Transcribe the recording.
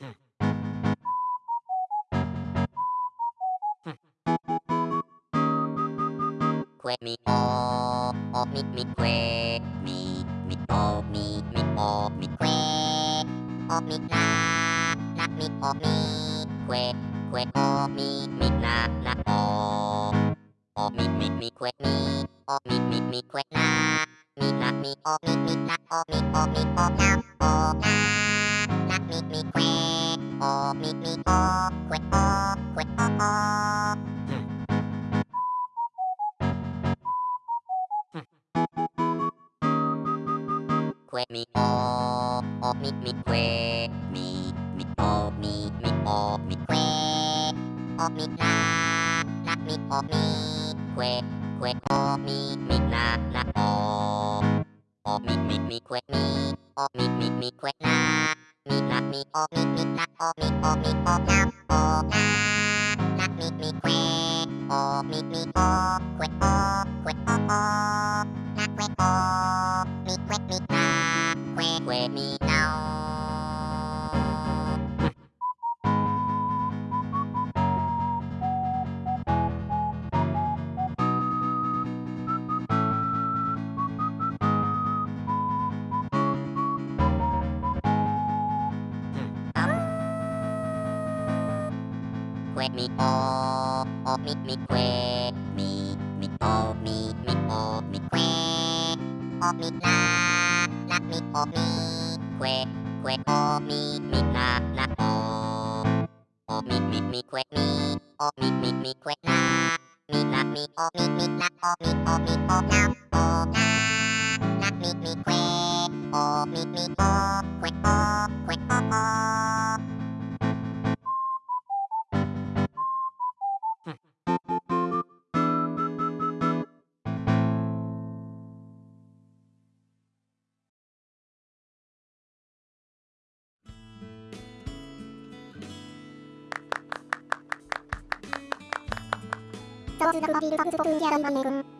Que mi o oh me, mi que mi me, oh me, mi o mi que oh me, na na mi o mi que que o mi me, na na oh o mi me, mi que mi o mi me, mi que na me, na me, oh me, mi na oh me, oh me, oh na oh มีมีโอเควโอเควโอโอควมีโอโอมีมีควมีมีโอมีมีโอมีควโอมีนานามีโอมีควเควโอมีมีนานาโอโอมีมีมีควมีโอมีมีมีควนามีออมีมีมีควโอมี me, oh me, me, na, oh me, oh me, oh now, oh na, na, me, me, que, oh me, me, oh, que, oh, que, oh, oh, na, que, oh, me, que, me, na, que, que, me. ควมีโอโอมีมีเควมีมีโอมีมีโอมีเควโอมีนานามีโอมีเควเควโอมีมีนานาโอโอมีมีมีเควมีโอมีมีมีเควนามีนามีโอมีมีนาโอมีโอมีโอนา 저지랑 바비를 감지 볶은 게 아란 만매군